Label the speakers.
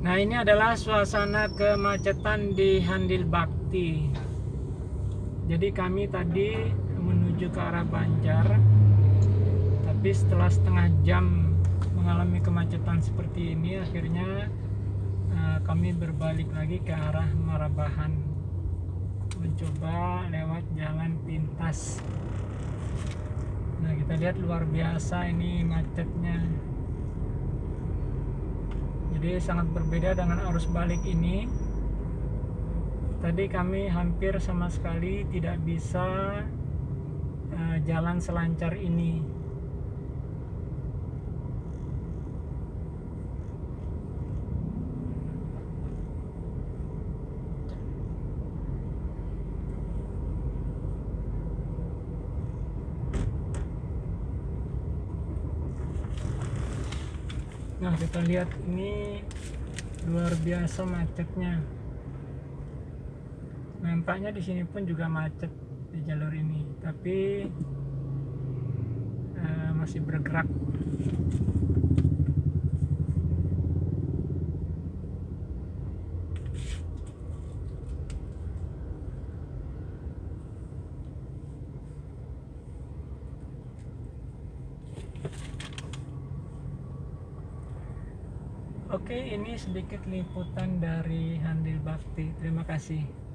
Speaker 1: Nah ini adalah suasana kemacetan di Handil Bakti. Jadi kami tadi menuju ke arah Banjar, tapi setelah setengah jam mengalami kemacetan seperti ini, akhirnya eh, kami berbalik lagi ke arah Marabahan, mencoba lewat jalan pintas. Nah kita lihat luar biasa ini macetnya jadi sangat berbeda dengan arus balik ini. Tadi kami hampir sama sekali tidak bisa uh, jalan selancar ini Nah kita lihat ini luar biasa macetnya. Nampaknya di sini pun juga macet di jalur ini, tapi uh, masih bergerak. Oke, ini sedikit liputan dari Handil Bakti. Terima kasih.